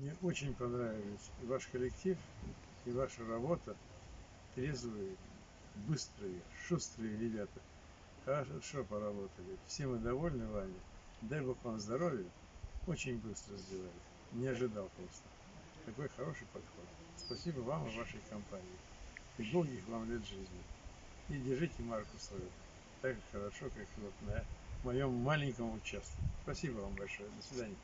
Мне очень понравились и ваш коллектив, и ваша работа. Трезвые, быстрые, шустрые ребята. Хорошо поработали. Все мы довольны вами. Дай Бог вам здоровья. Очень быстро сделали. Не ожидал просто. Такой хороший подход. Спасибо вам и вашей компании. И долгих вам лет жизни. И держите марку свою. Так хорошо, как вот на моем маленьком участке. Спасибо вам большое. До свидания.